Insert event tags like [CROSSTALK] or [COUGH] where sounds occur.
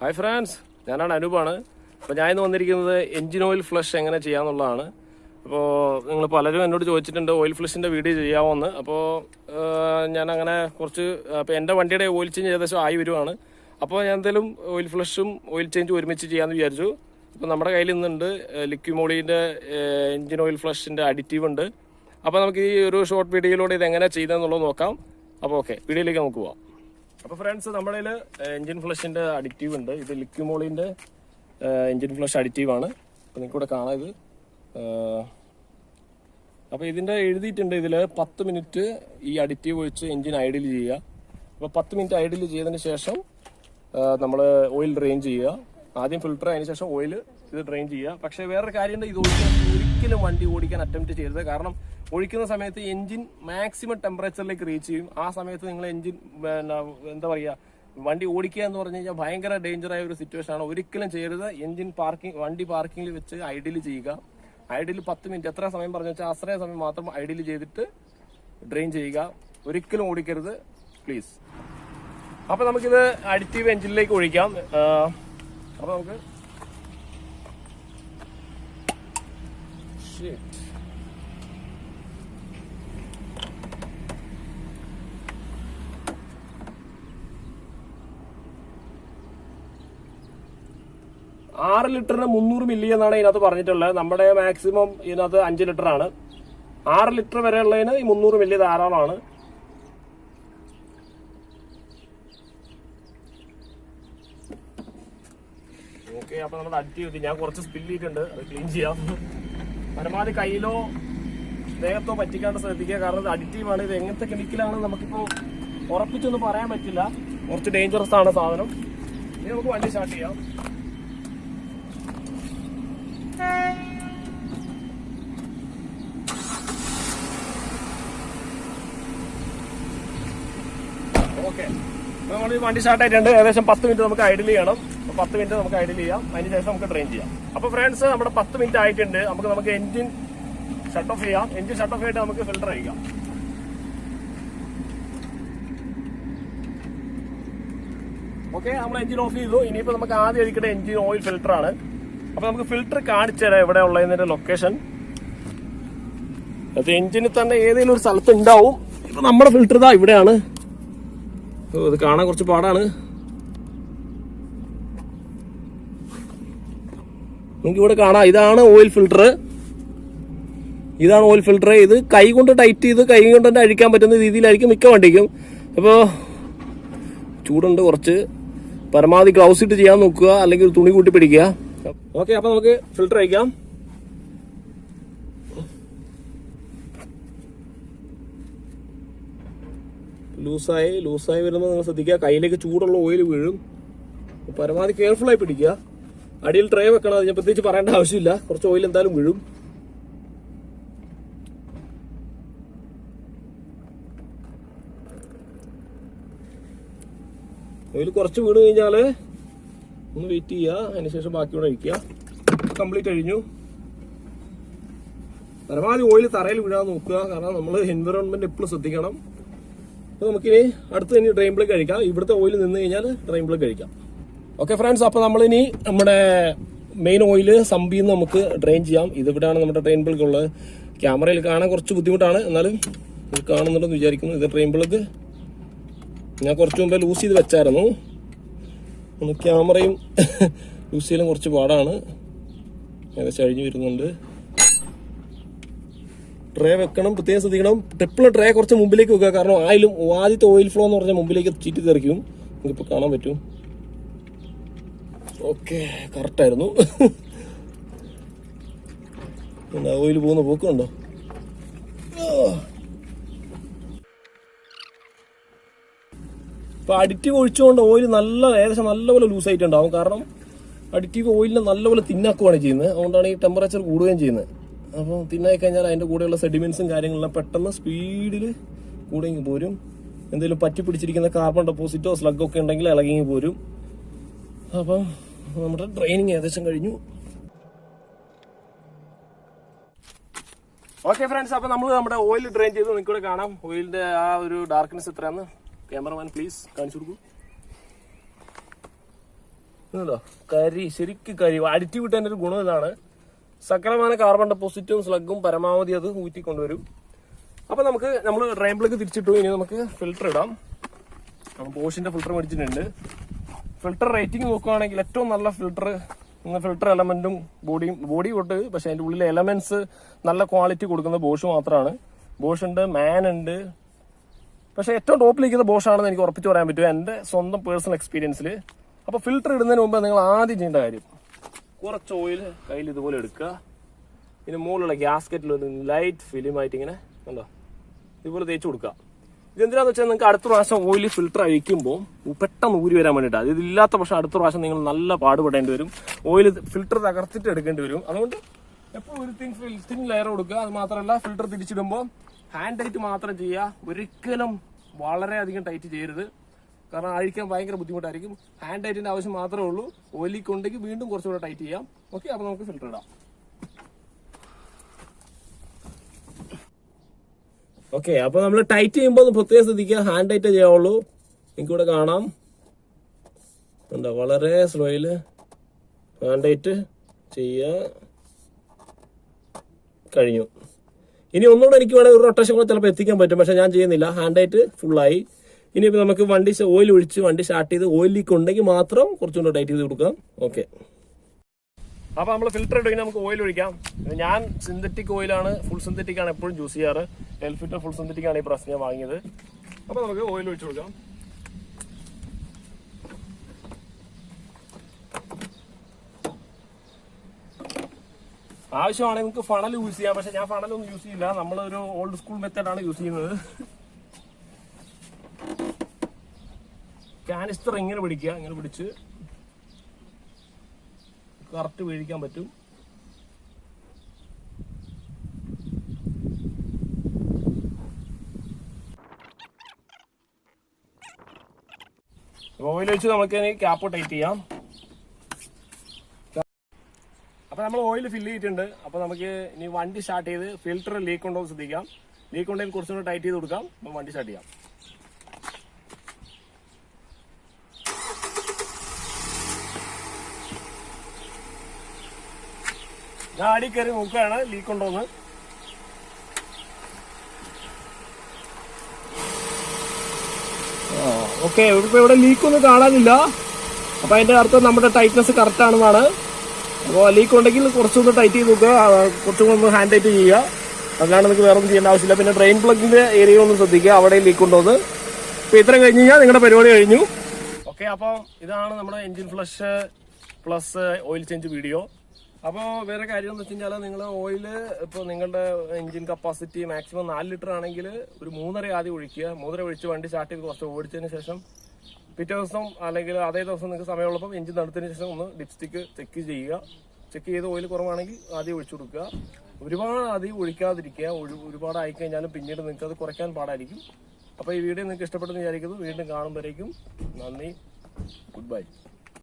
Hi France ഞാനാണ് അനൂപാണ്. അപ്പോൾ ഞാൻ ഇന്ന് വന്നിരിക്കുന്നത് എഞ്ചിൻ ഓയിൽ ഫ്ലഷ് എങ്ങനെ ചെയ്യാമെന്നുള്ളതാണ് അപ്പോൾ നിങ്ങൾ പലരും എന്നോട് ചോദിച്ചിട്ടുണ്ട് ഓയിൽ ഫ്ലഷിന്റെ വീഡിയോ ചെയ്യാമോ എന്ന് അപ്പോൾ ഞാൻ അങ്ങനെ കുറച്ച് അപ്പോൾ എന്റെ വണ്ടിയുടെ ഓയിൽ ചേഞ്ച് ഏകദേശം ആയി വരുവാണ്. അപ്പോൾ ഞാൻ എന്തായാലും ഓയിൽ ഫ്ലഷും ഓയിൽ ചേഞ്ചും ഒരുമിച്ച് ചെയ്യാമെന്ന് വിചാരിച്ചു. അപ്പോൾ നമ്മുടെ കയ്യിൽ ഇന്നുണ്ട് ലിക്വിമോളിന്റെ എഞ്ചിൻ ഓയിൽ ഫ്ലഷിന്റെ അഡിറ്റീവ് ഉണ്ട്. അപ്പോൾ നമുക്ക് ഈ ഒരു ഷോർട്ട് വീഡിയോയിലൂടെ ഇത് എങ്ങനെ ചെയ്തതെന്നുള്ളത് നോക്കാം. അപ്പോൾ ഓക്കെ വീഡിയോയിലേക്ക് നമുക്ക് പോവാം. അപ്പോൾ ഫ്രണ്ട്സ് നമ്മളിൽ എഞ്ചിൻ അഡിക്റ്റീവ് അഡിറ്റീവ് ഉണ്ട്. ഇത് ലിക്യുമോളിന്റെ എഞ്ചിൻ ഫ്ലഷ് അഡിക്റ്റീവ് ആണ്. അപ്പൊ നിങ്ങൾക്ക് ഇവിടെ കാണാം ഇത്. അപ്പോൾ ഇതിന്റെ എഴുതിയിട്ടുണ്ട് ഇതിൽ പത്ത് മിനിറ്റ് ഈ അഡിറ്റീവ് ഒഴിച്ച് എഞ്ചിൻ ഐഡിൽ ചെയ്യുക. അപ്പോൾ പത്ത് മിനിറ്റ് ഐഡിൽ ചെയ്തതിന് ശേഷം നമ്മൾ ഓയിൽ ഡ്രെയിൻ ചെയ്യുക. ആദ്യം ഫിൽട്ടർ അതിന് ശേഷം ഓയിൽ ഇത് ഡ്രെയിൻ ചെയ്യുക. പക്ഷേ വേറൊരു കാര്യമുണ്ട് ഇത് ഒഴിക്കാൻ ഒരിക്കലും വണ്ടി ഓടിക്കാൻ അറ്റംപ്റ്റ് ചെയ്യരുത്. കാരണം ഒഴിക്കുന്ന സമയത്ത് എഞ്ചിൻ മാക്സിമം ടെമ്പറേച്ചറിലേക്ക് റീച്ച് ചെയ്യും. ആ സമയത്ത് നിങ്ങൾ എഞ്ചിൻ എന്താ പറയുക വണ്ടി ഓടിക്കുക എന്ന് പറഞ്ഞു കഴിഞ്ഞാൽ ഭയങ്കര ഡേഞ്ചർ ആയ ഒരു സിറ്റുവേഷൻ ആണ്. ഒരിക്കലും ചെയ്യരുത്. എഞ്ചിൻ പാർക്കിംഗ് വണ്ടി പാർക്കിംഗിൽ വെച്ച് ഐഡിൽ ചെയ്യുക. ഐഡിൽ പത്ത് മിനിറ്റ് എത്ര സമയം പറഞ്ഞു വെച്ചാൽ അത്രയും സമയം മാത്രം ഐഡിൽ ചെയ്തിട്ട് ഡ്രെയിൻ ചെയ്യുക. ഒരിക്കലും ഓടിക്കരുത്. പ്ലീസ് അപ്പൊ നമുക്കിത് അഡിറ്റീവ് എഞ്ചിനിലേക്ക് ഒഴിക്കാം. അപ്പോൾ അപ്പൊ നമുക്ക് Shit. ആറ് ലിറ്ററിന് മുന്നൂറ് മില്ലി എന്നാണ് ഇതിനകത്ത് പറഞ്ഞിട്ടുള്ളത്. നമ്മുടെ മാക്സിമം ഇതിനകത്ത് അഞ്ച് ലിറ്റർ ആണ്. ആറ് ലിറ്റർ വരെ ഉള്ളതിന് ഈ മുന്നൂറ് മില്ലി ധാരാളമാണ്. ഓക്കെ അപ്പൊ നമ്മൾ അഡിറ്റ് ചെയ്തു ഞാൻ കുറച്ച് സ്പില്ലിട്ടുണ്ട് അത് ക്ലീൻ ചെയ്യാം. പരമാവധി കയ്യിലോ ദേഹത്തോ പറ്റിക്കാണ്ട് ശ്രദ്ധിക്കുക. കാരണം ഇത് ഇത് എങ്ങനത്തെ കെമിക്കലാണ് നമുക്കിപ്പോ ഉറപ്പിച്ചൊന്നും പറയാൻ പറ്റില്ല. കുറച്ച് ഡേഞ്ചറസ് ആണ് സാധനം. ഇനി നമുക്ക് വണ്ടി സ്റ്റാർട്ട് ചെയ്യാം. ഓക്കെ. നമ്മൾ ഈ വണ്ടി സ്റ്റാർട്ട് ആയിട്ടുണ്ട് ഏകദേശം പത്ത് മിനിറ്റ് നമുക്ക് ഐഡിൽ ചെയ്യണം. അപ്പൊ പത്ത് മിനിറ്റ് നമുക്ക് ഐഡിൽ ചെയ്യാം. അതിന് ശേഷം നമുക്ക് ട്രെയിൻ ചെയ്യാം. അപ്പോൾ ഫ്രണ്ട്സ് നമ്മുടെ പത്ത് മിനിറ്റ് ആയിട്ടുണ്ട്. നമുക്ക് നമുക്ക് എഞ്ചിൻ ഷട്ട് ഓഫ് ചെയ്യാം. എഞ്ചിൻ ഷട്ട് ഓഫ് ചെയ്തിട്ട് നമുക്ക് ഫിൽട്ടർ അയക്കാം. ഓക്കെ നമ്മൾ എഞ്ചിൻ ഓഫ് ചെയ്തു. ഇനിയിപ്പോ നമുക്ക് ആദ്യം ഒഴിക്കേണ്ട എഞ്ചിൻ ഓയിൽ ഫിൽറ്റർ ആണ്. അപ്പൊ നമുക്ക് ഫിൽറ്റർ കാണിച്ചു തരാം എവിടെ ഉള്ളതിന്റെ ലൊക്കേഷൻ അത് എഞ്ചിന് തന്നെ ഏതെങ്കിലും ഒരു സ്ഥലത്ത് ഉണ്ടാവും. ഇപ്പൊ നമ്മുടെ ഫിൽറ്റർ ഇതാ ഇവിടെയാണ്. ഇത് കാണാൻ കുറച്ച് പാടാണ്. നിങ്ങൾക്ക് ഇവിടെ കാണാം ഇതാണ് ഓയിൽ ഫിൽട്ടർ ഇതാണ് ഓയിൽ ഫിൽട്ടർ ഇത് കൈ കൊണ്ട് ടൈറ്റ് ചെയ്ത് കൈ കൊണ്ട് തന്നെ അഴിക്കാൻ പറ്റുന്ന രീതിയിലായിരിക്കും മിക്ക വണ്ടിക്കും. അപ്പോൾ ചൂടുണ്ട് കുറച്ച്. പരമാവധി ഗ്ലൗസ് ഇട്ട് ചെയ്യാൻ നോക്കുക അല്ലെങ്കിൽ തുണി കൂട്ടി പിടിക്കുക. ഓക്കെ അപ്പോൾ നമുക്ക് ഫിൽട്ടർ അയക്കാം ലൂസായി ലൂസായി വരുമ്പോൾ നിങ്ങൾ ശ്രദ്ധിക്കുക. കയ്യിലേക്ക് ചൂടുള്ള ഓയിൽ വീഴും. പരമാവധി കെയർഫുൾ ആയി പിടിക്കുക. അടിയിൽ ട്രേ വെക്കണം. അത് ഞാൻ പ്രത്യേകിച്ച് പറയേണ്ട ആവശ്യമില്ല. കുറച്ച് ഓയിൽ എന്തായാലും വീഴും. ഓയിൽ കുറച്ച് വീണ് കഴിഞ്ഞാൽ ഒന്ന് വെയിറ്റ് ചെയ്യുക. അതിനുശേഷം ബാക്കി കൂടെ ഒഴിക്കുക കംപ്ലീറ്റ് കഴിഞ്ഞു. പരമാവധി ഓയിൽ തറയിൽ വീഴാൻ നോക്കുക. കാരണം നമ്മൾ എൻവിറോൺമെന്റ് എപ്പോഴും ശ്രദ്ധിക്കണം. അപ്പോൾ നമുക്കിനി അടുത്ത് ഇനി ബ്ലേക്ക് കഴിക്കാം. ഇവിടുത്തെ ഓയിൽ നിന്ന് കഴിഞ്ഞാൽ ബ്ലേക്ക് കഴിക്കാം. ഓക്കെ ഫ്രണ്ട്സ് അപ്പോൾ നമ്മളിനി നമ്മുടെ മെയിൻ ഓയിൽ സമ്പിയിൽ നിന്ന് നമുക്ക് ഡ്രെയിൻ ചെയ്യാം. ഇതിവിടെയാണ് നമ്മുടെ ഡ്രെയിൻ ഉള്ളത്. ക്യാമറയിൽ കാണാൻ കുറച്ച് ബുദ്ധിമുട്ടാണ്. എന്നാലും ഇത് കാണുന്നുണ്ടെന്ന് വിചാരിക്കുന്നു. ഇത് ഡ്രെയിൻ ബ്ലക്ക് ഞാൻ കുറച്ച് മുമ്പേ ലൂസ് ചെയ്ത് വെച്ചായിരുന്നു. ക്യാമറയും ലൂസ് [LAUGHS] ചെയ്യലും കുറച്ച് പാടാണ്. ഏകദേശം അഴിഞ്ഞു വരുന്നുണ്ട്. ട്രേ വെക്കണം പ്രത്യേകം ശ്രദ്ധിക്കണം. ട്രിപ്പിൾ ട്രേ കുറച്ച് മുമ്പിലേക്ക് വെക്കുക. കാരണം ആയാലും ആദ്യത്തെ ഓയിൽ ഫ്ലോ എന്ന് പറഞ്ഞാൽ മുമ്പിലേക്ക് ചീറ്റി തെറിക്കും. നമുക്കിപ്പോൾ കാണാൻ പറ്റും. ഓക്കെ കറക്റ്റായിരുന്നു ഓയിൽ പോകുന്ന പോക്കുണ്ടോ ഇപ്പൊ അഡിറ്റീവ് ഒഴിച്ചുകൊണ്ട് ഓയിൽ നല്ല ഏകദേശം നല്ലപോലെ ലൂസ് ആയിട്ടുണ്ടാവും. കാരണം അഡിറ്റീവ് ഓയിലിനെ നല്ലപോലെ തിന്നാക്കുകയാണ് ചെയ്യുന്നത്. അതുകൊണ്ടാണ് ഈ ടെമ്പറേച്ചർ കൂടുകയും ചെയ്യുന്നത്. അപ്പോൾ തിന്നായി കഴിഞ്ഞാൽ അതിന്റെ കൂടെയുള്ള സെഡിമെന്റ്സും കാര്യങ്ങളെല്ലാം പെട്ടെന്ന് സ്പീഡിൽ കൂടെങ്ങി പോരും. എന്തെങ്കിലും പറ്റി പിടിച്ചിരിക്കുന്ന കാർബൺ ഡെപ്പോസിറ്റോ സ്ലഗ് ഒക്കെ ഉണ്ടെങ്കിൽ ഇളകിങ്ങി പോരും. അപ്പം നമ്മുടെ ട്രെയിനിങ് ഏകദേശം കഴിഞ്ഞു. ഓക്കെ ഫ്രണ്ട്സ് അപ്പൊ നമ്മൾ നമ്മുടെ ഓയിൽ ഡ്രെയിൻ ചെയ്ത് ഇവിടെ കാണാം. ഓയിലിന്റെ ആ ഒരു ഡാർക്ക്നെസ് എത്രയാന്ന്? ക്യാമറമാൻ പ്ലീസ് കാണിച്ചു കൊടുക്കൂ. ഇതുണ്ടോ? കരി ശരിക്കും കരി. അടിച്ചു വിട്ടതിന്റെ ഒരു ഗുണം ഇതാണ്. സകലമായ കാർബൺ ഡെപ്പോസിറ്റും സ്ലഗും പരമാവധി അത് ഊറ്റിക്കൊണ്ടുവരും. അപ്പൊ നമുക്ക് നമ്മൾ ഡ്രൈമ്പിലേക്ക് തിരിച്ചിട്ടു. ഇനി നമുക്ക് ഫിൽറ്റർ ഇടാം. ബോഷിന്റെ ഫിൽറ്റർ മേടിച്ചിട്ടുണ്ട്. ഫിൽറ്റർ റേറ്റിംഗ് നോക്കുകയാണെങ്കിൽ ഏറ്റവും നല്ല ഫിൽറ്റർ ഫിൽറ്റർ എലമെന്റും ബോഡിയും ബോഡി തൊട്ട് പക്ഷെ അതിന്റെ ഉള്ളിലെ എലമെന്റ്സ് നല്ല ക്വാളിറ്റി കൊടുക്കുന്ന ബോഷ് മാത്രമാണ് ബോഷ് ഉണ്ട് മാൻ ഉണ്ട്. പക്ഷെ ഏറ്റവും ടോപ്പിലിരിക്കുന്ന ബോഷ് ആണെന്ന് എനിക്ക് ഉറപ്പിച്ച് പറയാൻ പറ്റും. എന്റെ സ്വന്തം പേഴ്സണൽ എക്സ്പീരിയൻസിൽ അപ്പോൾ ഫിൽറ്റർ ഇടുന്നതിന് മുമ്പ് നിങ്ങൾ ആദ്യം ചെയ്യേണ്ട കാര്യം. കുറച്ച് ഓയിൽ കയ്യിൽ ഇതുപോലെ എടുക്കുക. ഇതിന് മുകളിലുള്ള ഗ്യാസ്കറ്റിൽ ഒരു ലൈറ്റ് ഫിലിമായിട്ട് ഇങ്ങനെ കണ്ടോ? ഇതുപോലെ തേച്ച് കൊടുക്കുക. ഇതെന്തിനാന്ന് വെച്ചാൽ നിങ്ങൾക്ക് അടുത്ത പ്രാവശ്യം ഓയിൽ ഫിൽട്ടർ അഴിക്കുമ്പോൾ പെട്ടെന്ന് ഊരി വരാൻ വേണ്ടിയിട്ടാണ് ഇതില്ലാത്ത പക്ഷേ അടുത്ത പ്രാവശ്യം നിങ്ങൾ നല്ല പാടുപെടേണ്ടി വരും. ഓയിൽ ഫിൽട്ടർ തകർത്തിട്ട് എടുക്കേണ്ടി വരും. അതുകൊണ്ട് എപ്പോഴും ഒരു തിങ് തിൻ ലെയർ കൊടുക്കുക. അത് മാത്രമല്ല ഫിൽറ്റർ തിരിച്ചിടുമ്പോൾ ഹാൻഡ് ടൈറ്റ് മാത്രം ചെയ്യുക. ഒരിക്കലും വളരെയധികം ടൈറ്റ് ചെയ്യരുത്. കാരണം അഴിക്കാൻ ഭയങ്കര ബുദ്ധിമുട്ടായിരിക്കും. ഹാൻഡ് ടൈറ്റിന്റെ ആവശ്യം മാത്രമേ ഉള്ളൂ. ഒലിക്കുണ്ടെങ്കിൽ വീണ്ടും കുറച്ചുകൂടെ ടൈറ്റ് ചെയ്യാം. ഓക്കെ അപ്പോൾ നമുക്ക് ഫിൽറ്റർ ഇടാം. ഓക്കെ അപ്പൊ നമ്മൾ ടൈറ്റ് ചെയ്യുമ്പോൾ പ്രത്യേകം ശ്രദ്ധിക്കുക. ഹാൻഡ് ടൈറ്റ് ചെയ്യാവുള്ളൂ ഇവിടെ കാണാം. എന്താ വളരെ സ്ലോയിൽ ഹാൻഡ് ടൈറ്റ് ചെയ്യുക. കഴിഞ്ഞു. ഇനി ഒന്നുകൂടെ എനിക്ക് വേണമെങ്കിൽ ഒരു റൊട്ടേഷൻ കൂടെ ചിലപ്പോൾ എത്തിക്കാൻ പറ്റും. പക്ഷെ ഞാൻ ചെയ്യുന്നില്ല. ഹാൻഡ് ടൈറ്റ് ഫുള്ളായി ഇനിയിപ്പോൾ നമുക്ക് വണ്ടി ഓയിൽ ഒഴിച്ച് വണ്ടി സ്റ്റാർട്ട് ചെയ്ത് ഓയിൽ ലീക്ക് ഉണ്ടെങ്കിൽ മാത്രം കുറച്ചുകൂടെ ടൈറ്റ് ചെയ്ത് കൊടുക്കാം. ഓക്കെ അപ്പോൾ നമ്മൾ ഫിൽറ്റർ ഇടുകയും നമുക്ക് ഓയിൽ ഒഴിക്കാം. ഞാൻ സിന്തറ്റിക് ഓയിലാണ് ഫുൾ സിന്തറ്റിക് ആണ് എപ്പോഴും ചൂസ് ചെയ്യാറ്. എൽഫിറ്റർ ഫുൾ സിന്തറ്റിക് ആണ് ഈ പ്രാവശ്യം ഞാൻ വാങ്ങിയത്. അപ്പോൾ നമുക്ക് ഓയിൽ ഒഴിച്ച് കൊടുക്കാം. ആവശ്യമാണെങ്കിൽ നമുക്ക് ഫണൽ യൂസ് ചെയ്യാം. പക്ഷെ ഞാൻ ഫണലൊന്നും യൂസ് ചെയ്യില്ല. നമ്മളൊരു ഓൾഡ് സ്കൂൾ മെത്തേഡാണ് യൂസ് ചെയ്യുന്നത്. കാനിസ്റ്റർ ഇങ്ങനെ പിടിക്കുക ഇങ്ങനെ പിടിച്ച് കറക്റ്റ് വീഴിക്കാൻ പറ്റും. ഓയിൽ വെച്ച് നമുക്ക് ക്യാപ്പ് ടൈറ്റ് ചെയ്യാം. അപ്പൊ നമ്മൾ ഓയിൽ ഫില്ല് ചെയ്തിട്ടുണ്ട്. അപ്പൊ നമുക്ക് ഇനി വണ്ടി സ്റ്റാർട്ട് ചെയ്ത് ഫിൽറ്റർ ലീക്ക് ഉണ്ടോ എന്ന് ശ്രദ്ധിക്കാം. ലീക്ക് ഉണ്ടെങ്കിൽ കുറച്ചുകൂടെ ടൈറ്റ് ചെയ്ത് കൊടുക്കാം. അപ്പൊ വണ്ടി സ്റ്റാർട്ട് ചെയ്യാം. ആടി കയറി നോക്കുകയാണ്. ലീക്ക് ഉണ്ടോന്ന് ഓക്കെ. ഇപ്പൊ ഇവിടെ ലീക്ക് ഒന്നും കാണാനില്ല. അപ്പൊ അതിന്റെ അർത്ഥം നമ്മുടെ ടൈറ്റ്നസ് കറക്റ്റ് ആണെന്നാണ്. അപ്പോൾ ലീക്ക് ഉണ്ടെങ്കിൽ കുറച്ചൊന്ന് ടൈറ്റ് ചെയ്ത് നോക്കുക. കുറച്ചും കൂടെ ഒന്ന് ഹാൻഡ് ടൈറ്റ് ചെയ്യുക. അതാണ് നിങ്ങൾക്ക് വേറെ ഒന്നും ചെയ്യേണ്ട ആവശ്യമില്ല. പിന്നെ ഡ്രെയിൻ പ്ലഗിന്റെ ഏരിയ ഒന്ന് ശ്രദ്ധിക്കുക. അവിടെ ലീക്ക് ഉണ്ടോ എന്ന്. അപ്പൊ ഇത്രയും കഴിഞ്ഞ് കഴിഞ്ഞാൽ നിങ്ങളുടെ പരിപാടി കഴിഞ്ഞു. ഓക്കെ അപ്പം ഇതാണ് നമ്മുടെ engine flush plus oil change video അപ്പോൾ വേറെ കാര്യം എന്ന് വെച്ച് കഴിഞ്ഞാൽ നിങ്ങൾ ഓയിൽ ഇപ്പോൾ നിങ്ങളുടെ എഞ്ചിൻ കപ്പാസിറ്റി മാക്സിമം നാല് ലിറ്റർ ആണെങ്കിൽ ഒരു മൂന്നര ആദ്യം ഒഴിക്കുക. മൂന്നര ഒഴിച്ച് വണ്ടി സ്റ്റാർട്ട് ചെയ്ത് കുറച്ച് ഓടിച്ചതിന് ശേഷം പിറ്റേ ദിവസം അല്ലെങ്കിൽ അതേ ദിവസം നിങ്ങൾക്ക് സമയമുള്ളപ്പോൾ എഞ്ചിൻ നടത്തിന് ശേഷം ഒന്ന് ഡിപ്സ്റ്റിക്ക് ചെക്ക് ചെയ്യുക. ചെക്ക് ചെയ്ത് ഓയിൽ കുറവാണെങ്കിൽ ആദ്യം ഒഴിച്ചു കൊടുക്കുക. ഒരുപാട് ആദ്യം ഒഴിക്കാതിരിക്കുക. ഒരു- ഒരുപാട് ആയിക്കഴിഞ്ഞാലും പിന്നീട് നിങ്ങൾക്ക് അത് കുറയ്ക്കാൻ പാടായിരിക്കും. അപ്പോൾ ഈ വീഡിയോ നിങ്ങൾക്ക് ഇഷ്ടപ്പെട്ടെന്ന് വിചാരിക്കുന്നു. വീണ്ടും കാണുമ്പോഴേക്കും നന്ദി. Good bye.